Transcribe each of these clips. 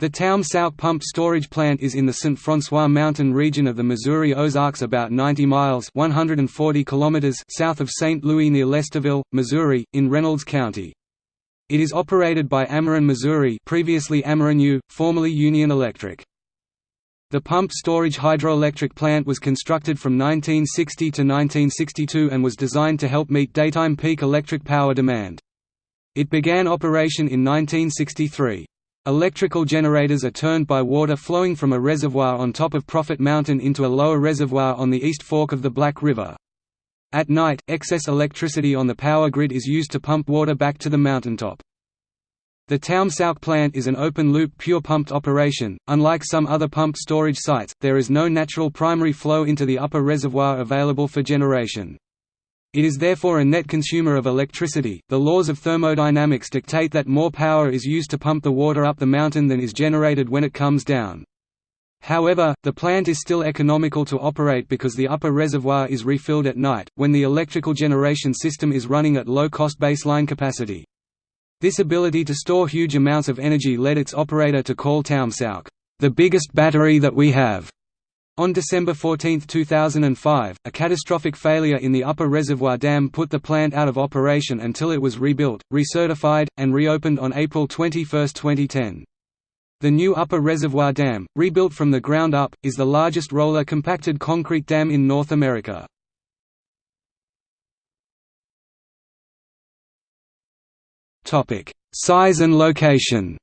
The Taum Sauk Pump Storage Plant is in the St. François Mountain region of the Missouri Ozarks about 90 miles 140 kilometers south of St. Louis near Lesterville, Missouri, in Reynolds County. It is operated by Ameren Missouri previously Ameren formerly Union Electric. The pump storage hydroelectric plant was constructed from 1960 to 1962 and was designed to help meet daytime peak electric power demand. It began operation in 1963. Electrical generators are turned by water flowing from a reservoir on top of Prophet Mountain into a lower reservoir on the east fork of the Black River. At night, excess electricity on the power grid is used to pump water back to the mountaintop. The Taum Sauk plant is an open-loop pure pumped operation. Unlike some other pump storage sites, there is no natural primary flow into the upper reservoir available for generation. It is therefore a net consumer of electricity. The laws of thermodynamics dictate that more power is used to pump the water up the mountain than is generated when it comes down. However, the plant is still economical to operate because the upper reservoir is refilled at night, when the electrical generation system is running at low-cost baseline capacity. This ability to store huge amounts of energy led its operator to call Taum Sauk, the biggest battery that we have. On December 14, 2005, a catastrophic failure in the upper reservoir dam put the plant out of operation until it was rebuilt, recertified, and reopened on April 21, 2010. The new upper reservoir dam, rebuilt from the ground up, is the largest roller compacted concrete dam in North America. Size and location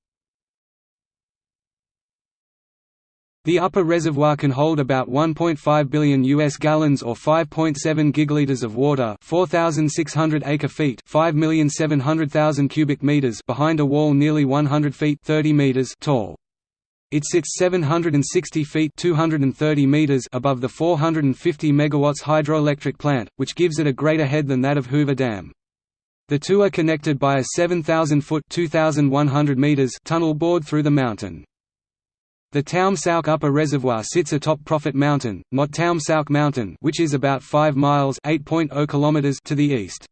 The upper reservoir can hold about 1.5 billion US gallons or 5.7 gigaliters of water, 4600 acre-feet, 5,700,000 cubic meters behind a wall nearly 100 feet, 30 meters tall. It sits 760 feet 230 meters above the 450 megawatts hydroelectric plant, which gives it a greater head than that of Hoover Dam. The two are connected by a 7,000-foot (2,100 meters) tunnel bored through the mountain. The Taum Sauk Upper Reservoir sits atop Prophet Mountain, not Taum Sauk Mountain which is about 5 miles kilometers to the east.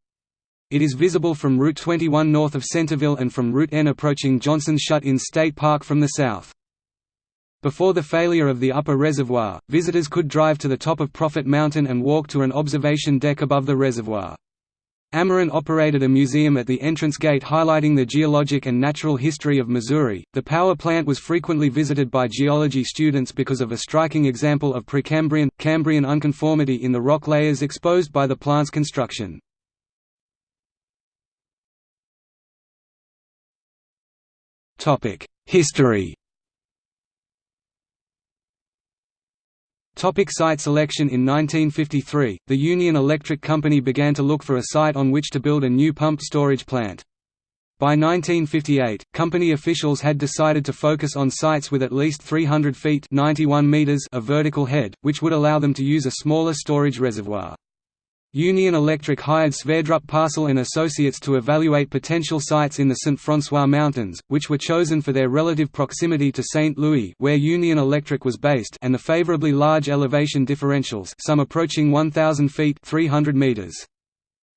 It is visible from Route 21 north of Centerville and from Route N approaching Johnson's Shut-in State Park from the south. Before the failure of the upper reservoir, visitors could drive to the top of Prophet Mountain and walk to an observation deck above the reservoir. Ameren operated a museum at the entrance gate highlighting the geologic and natural history of Missouri. The power plant was frequently visited by geology students because of a striking example of Precambrian Cambrian unconformity in the rock layers exposed by the plant's construction. Topic: History Topic site selection In 1953, the Union Electric Company began to look for a site on which to build a new pump storage plant. By 1958, company officials had decided to focus on sites with at least 300 feet 91 meters of vertical head, which would allow them to use a smaller storage reservoir. Union Electric hired Sverdrup Parcel and Associates to evaluate potential sites in the St. François Mountains, which were chosen for their relative proximity to St. Louis where Union Electric was based and the favorably large elevation differentials some approaching 1,000 feet 300 meters.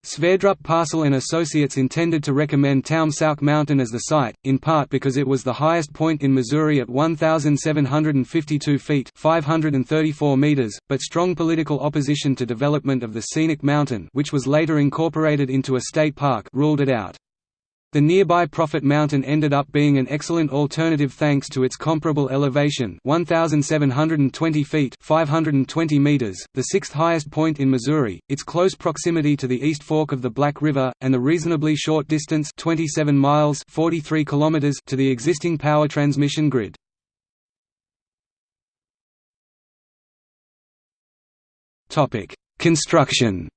Sverdrup Parcel and Associates intended to recommend Taum Sauk Mountain as the site, in part because it was the highest point in Missouri at 1,752 feet 534 meters, but strong political opposition to development of the scenic mountain which was later incorporated into a state park ruled it out. The nearby Prophet Mountain ended up being an excellent alternative thanks to its comparable elevation 1,720 feet 520 meters, the sixth highest point in Missouri, its close proximity to the East Fork of the Black River, and the reasonably short distance 27 miles 43 kilometers to the existing power transmission grid. Construction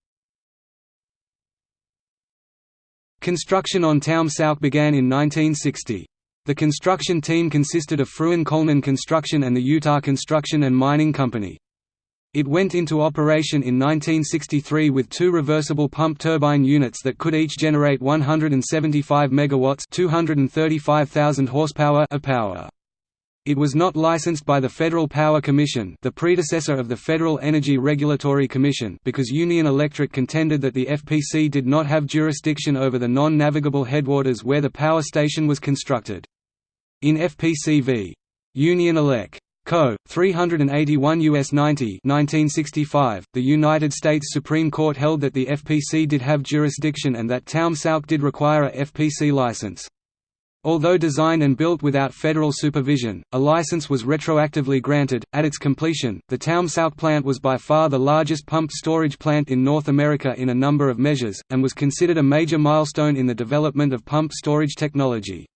Construction on Taum Sauk began in 1960. The construction team consisted of Fruin Coleman Construction and the Utah Construction and Mining Company. It went into operation in 1963 with two reversible pump turbine units that could each generate 175 megawatts, 235,000 horsepower of power. It was not licensed by the Federal Power Commission the predecessor of the Federal Energy Regulatory Commission because Union Electric contended that the FPC did not have jurisdiction over the non-navigable headwaters where the power station was constructed. In FPC v. Union Elec. Co. 381 U.S. 90 1965, the United States Supreme Court held that the FPC did have jurisdiction and that Taum Sauk did require a FPC license. Although designed and built without federal supervision, a license was retroactively granted. At its completion, the Taum Sauk plant was by far the largest pumped storage plant in North America in a number of measures, and was considered a major milestone in the development of pumped storage technology.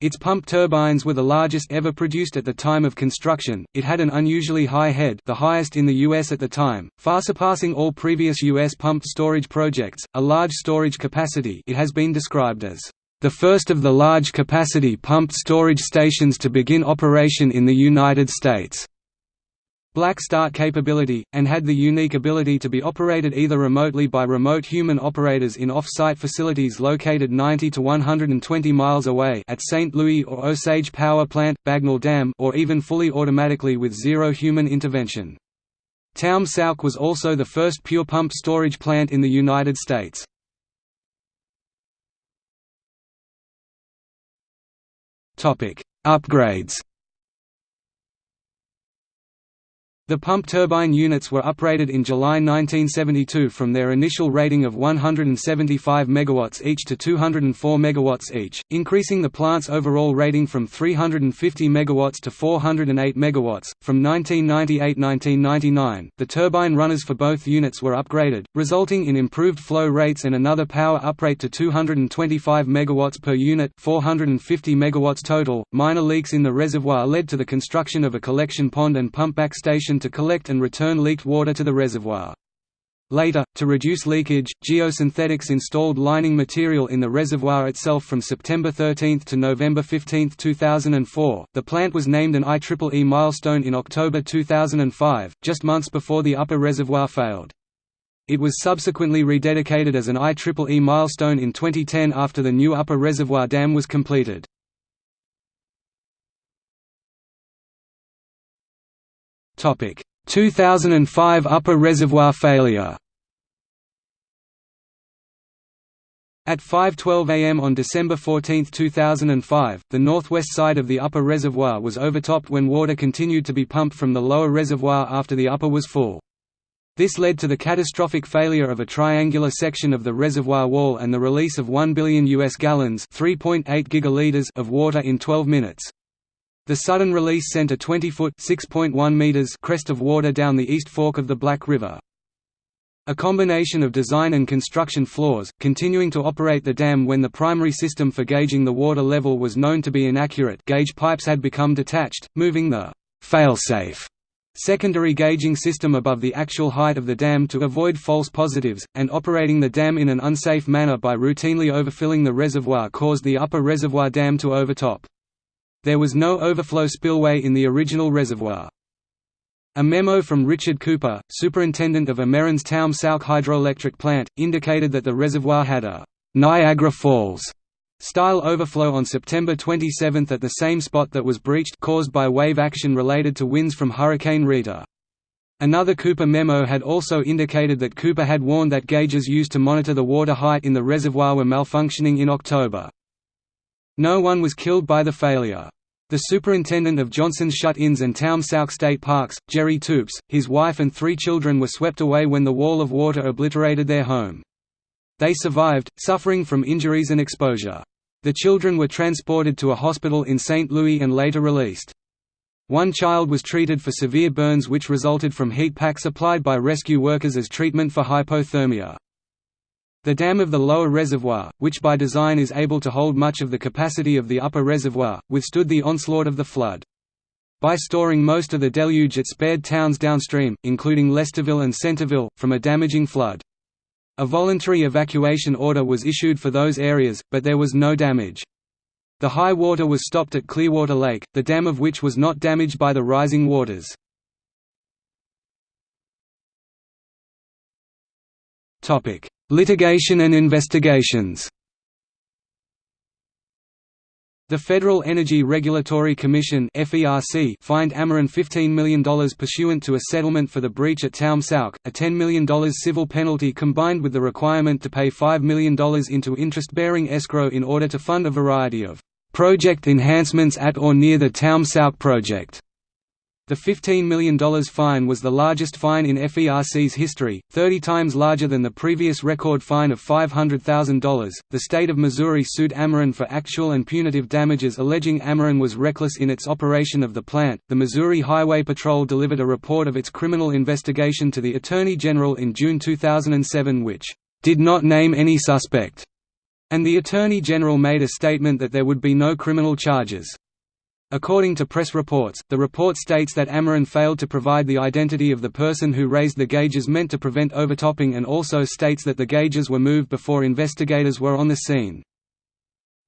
Its pump turbines were the largest ever produced at the time of construction. It had an unusually high head, the highest in the US at the time, far surpassing all previous US pumped storage projects. A large storage capacity, it has been described as the first of the large capacity pumped storage stations to begin operation in the United States black start capability, and had the unique ability to be operated either remotely by remote human operators in off-site facilities located 90 to 120 miles away at St. Louis or Osage Power Plant, Bagnall Dam or even fully automatically with zero human intervention. Taum Sauk was also the first pure pump storage plant in the United States. Upgrades The pump turbine units were upgraded in July 1972 from their initial rating of 175 MW each to 204 MW each, increasing the plant's overall rating from 350 MW to 408 MW. From 1998–1999, the turbine runners for both units were upgraded, resulting in improved flow rates and another power uprate to 225 MW per unit, 450 MW total. Minor leaks in the reservoir led to the construction of a collection pond and pumpback station to collect and return leaked water to the reservoir. Later, to reduce leakage, Geosynthetics installed lining material in the reservoir itself from September 13 to November 15, 2004. The plant was named an IEEE milestone in October 2005, just months before the upper reservoir failed. It was subsequently rededicated as an IEEE milestone in 2010 after the new upper reservoir dam was completed. 2005 upper reservoir failure At 5.12 am on December 14, 2005, the northwest side of the upper reservoir was overtopped when water continued to be pumped from the lower reservoir after the upper was full. This led to the catastrophic failure of a triangular section of the reservoir wall and the release of 1 billion US gallons (3.8 gigaliters) of water in 12 minutes. The sudden release sent a 20-foot (6.1 meters) crest of water down the east fork of the Black River. A combination of design and construction flaws, continuing to operate the dam when the primary system for gauging the water level was known to be inaccurate gauge pipes had become detached, moving the failsafe secondary gauging system above the actual height of the dam to avoid false positives, and operating the dam in an unsafe manner by routinely overfilling the reservoir caused the upper reservoir dam to overtop. There was no overflow spillway in the original reservoir. A memo from Richard Cooper, superintendent of Ameren's Taum Sauk hydroelectric plant, indicated that the reservoir had a «Niagara Falls» style overflow on September 27 at the same spot that was breached caused by wave action related to winds from Hurricane Rita. Another Cooper memo had also indicated that Cooper had warned that gauges used to monitor the water height in the reservoir were malfunctioning in October. No one was killed by the failure. The superintendent of Johnson's Shut-ins and Taum Sauk State Parks, Jerry Toups, his wife and three children were swept away when the wall of water obliterated their home. They survived, suffering from injuries and exposure. The children were transported to a hospital in St. Louis and later released. One child was treated for severe burns which resulted from heat packs applied by rescue workers as treatment for hypothermia. The dam of the lower reservoir, which by design is able to hold much of the capacity of the upper reservoir, withstood the onslaught of the flood. By storing most of the deluge it spared towns downstream, including Lesterville and Centerville, from a damaging flood. A voluntary evacuation order was issued for those areas, but there was no damage. The high water was stopped at Clearwater Lake, the dam of which was not damaged by the rising waters. Litigation and investigations the Federal Energy Regulatory Commission fined Ameren $15 million pursuant to a settlement for the breach at Taum Sauk, a $10 million civil penalty combined with the requirement to pay $5 million into interest-bearing escrow in order to fund a variety of project enhancements at or near the Taum Sauk project. The $15 million fine was the largest fine in FERC's history, 30 times larger than the previous record fine of $500,000. The state of Missouri sued Ameren for actual and punitive damages alleging Ameren was reckless in its operation of the plant. The Missouri Highway Patrol delivered a report of its criminal investigation to the Attorney General in June 2007 which did not name any suspect, and the Attorney General made a statement that there would be no criminal charges. According to press reports, the report states that Ameren failed to provide the identity of the person who raised the gauges meant to prevent overtopping and also states that the gauges were moved before investigators were on the scene.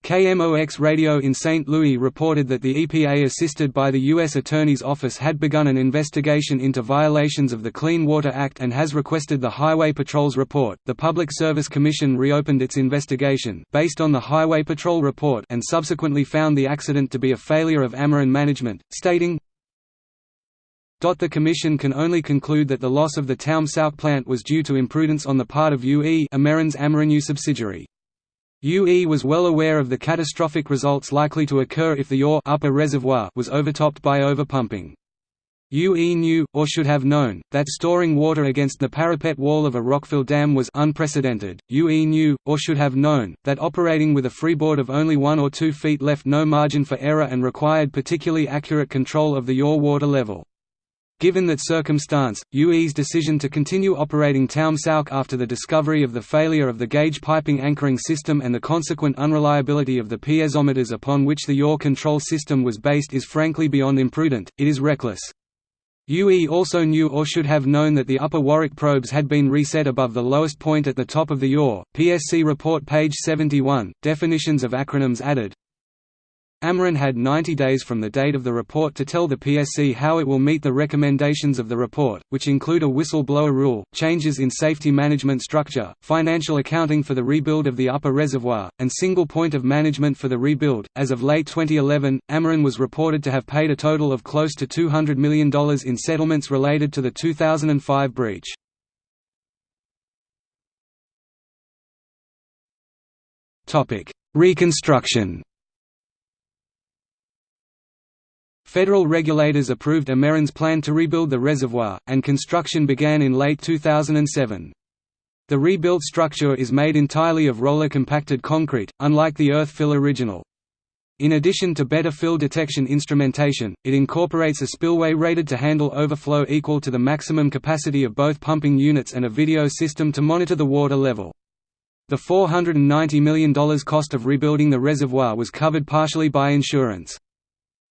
KMOX Radio in St. Louis reported that the EPA assisted by the U.S. Attorney's Office had begun an investigation into violations of the Clean Water Act and has requested the Highway Patrol's report. The Public Service Commission reopened its investigation based on the Highway Patrol report and subsequently found the accident to be a failure of Ameren management, stating, the Commission can only conclude that the loss of the Taum Sauk plant was due to imprudence on the part of UE Ameren's AmerenUE subsidiary. UE was well aware of the catastrophic results likely to occur if the UR upper reservoir was overtopped by overpumping. UE knew, or should have known, that storing water against the parapet wall of a rockfill dam was unprecedented. UE knew, or should have known, that operating with a freeboard of only one or two feet left no margin for error and required particularly accurate control of the UR water level. Given that circumstance, UE's decision to continue operating Taum Sauk after the discovery of the failure of the gauge piping anchoring system and the consequent unreliability of the piezometers upon which the yaw control system was based is frankly beyond imprudent, it is reckless. UE also knew or should have known that the upper Warrick probes had been reset above the lowest point at the top of the yaw. PSC report page 71, definitions of acronyms added, Ameren had 90 days from the date of the report to tell the PSC how it will meet the recommendations of the report, which include a whistleblower rule, changes in safety management structure, financial accounting for the rebuild of the upper reservoir, and single point of management for the rebuild. As of late 2011, Ameren was reported to have paid a total of close to $200 million in settlements related to the 2005 breach. Reconstruction Federal regulators approved Ameren's plan to rebuild the reservoir, and construction began in late 2007. The rebuilt structure is made entirely of roller-compacted concrete, unlike the earth-fill original. In addition to better fill detection instrumentation, it incorporates a spillway rated to handle overflow equal to the maximum capacity of both pumping units and a video system to monitor the water level. The $490 million cost of rebuilding the reservoir was covered partially by insurance.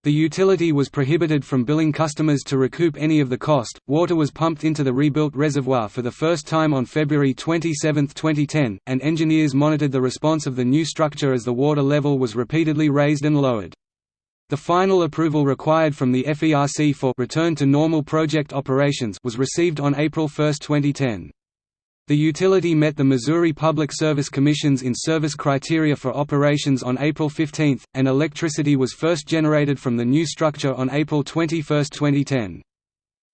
The utility was prohibited from billing customers to recoup any of the cost. Water was pumped into the rebuilt reservoir for the first time on February 27, 2010, and engineers monitored the response of the new structure as the water level was repeatedly raised and lowered. The final approval required from the FERC for return to normal project operations was received on April 1, 2010. The utility met the Missouri Public Service Commission's in-service criteria for operations on April 15, and electricity was first generated from the new structure on April 21, 2010.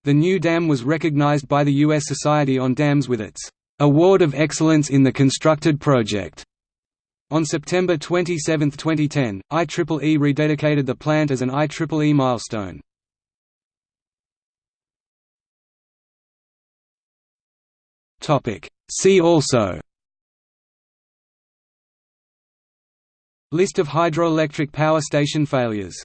The new dam was recognized by the U.S. Society on Dams with its Award of Excellence in the Constructed Project. On September 27, 2010, IEEE rededicated the plant as an IEEE milestone. Topic. See also List of hydroelectric power station failures